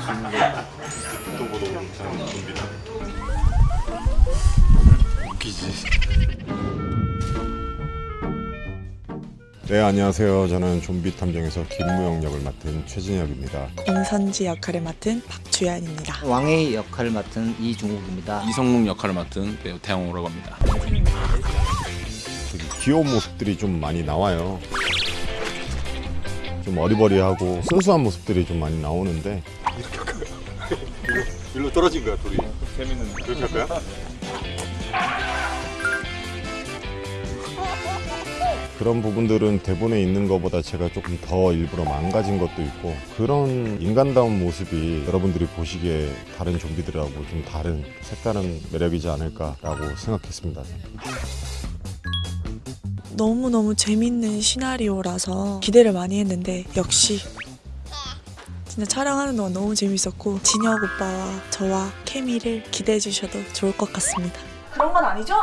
수 있는 거. 웃기지. 네 안녕하세요. 저는 좀비 탐정에서 김무영 역을 맡은 최진혁입니다. 임선지 역할을 맡은 박주연입니다. 왕의 역할을 맡은 이중욱입니다. 이성웅 역할을 맡은 배우 태영호라고 합니다. 귀여운 모습들이 좀 많이 나와요. 좀 어리버리하고 순수한 모습들이 좀 많이 나오는데 이렇게 할까요? 일로 떨어진 거야 둘이. 재밌는 그렇게 할까요? 그런 부분들은 대본에 있는 것보다 제가 조금 더 일부러 망가진 것도 있고 그런 인간다운 모습이 여러분들이 보시기에 다른 좀비들하고 좀 다른 색다른 매력이지 않을까라고 생각했습니다. 너무너무 재밌는 시나리오라서 기대를 많이 했는데 역시 진짜 촬영하는 동안 너무 재밌었고 진혁 오빠와 저와 케미를 기대해 주셔도 좋을 것 같습니다. 그런 건 아니죠?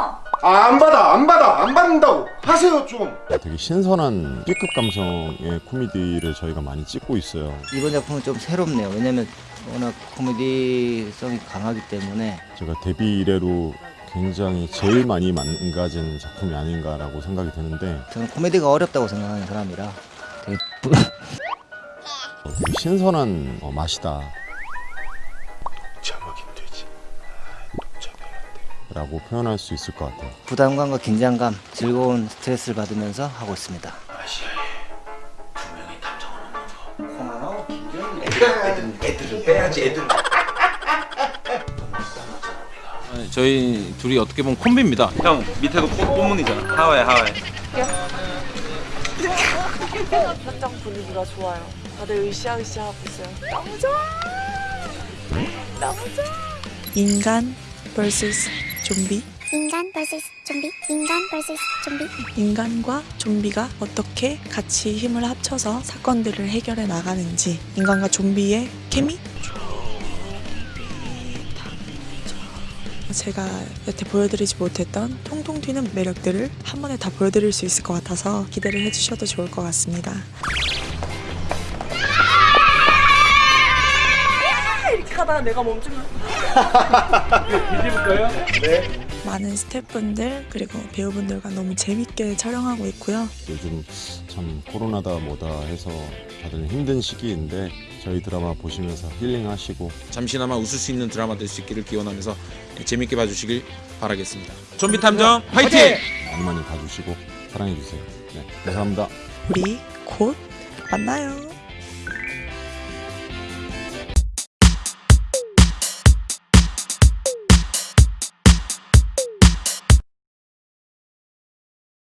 아, 안 받아, 안 받아, 안 받는다고 하세요 좀. 되게 신선한 B급 감성의 코미디를 저희가 많이 찍고 있어요. 이번 작품은 좀 새롭네요. 왜냐면 워낙 코미디성이 강하기 때문에 제가 데뷔 이래로 굉장히 제일 많이 망가진 작품이 아닌가라고 생각이 드는데 저는 코미디가 어렵다고 생각하는 사람이라 되게 부- 어, 신선한 어, 맛이다. 라고 표현할 수 있을 것 같아요. 부담감과 긴장감, 즐거운 스트레스를 받으면서 하고 있습니다. 네, 저희 둘이 어떻게 보면 콤비입니다. 형 밑에 거 뽀문이잖아. 하와이 하와이. 현장 분위기가 좋아요. 다들 으쌰으쌰 하고 있어요. 너무 좋아. 너무 좋아. 인간 vs 좀비 인간 vs 좀비 인간 vs 좀비 인간과 좀비가 어떻게 같이 힘을 합쳐서 사건들을 해결해 나가는지 인간과 좀비의 케미? 제가 여태 보여드리지 못했던 통통 튀는 매력들을 한 번에 다 보여드릴 수 있을 것 같아서 기대를 해주셔도 좋을 것 같습니다. 가다가 내가 멈추면 많은 스태프분들 그리고 배우분들과 너무 재밌게 촬영하고 있고요. 요즘 참 코로나다 뭐다 해서 다들 힘든 시기인데 저희 드라마 보시면서 힐링하시고 잠시나마 웃을 수 있는 드라마 될 수 있기를 기원하면서 재밌게 봐주시길 바라겠습니다. 좀비 탐정 화이팅! 많이 많이 봐주시고 사랑해주세요. 네, 감사합니다. 우리 곧 만나요.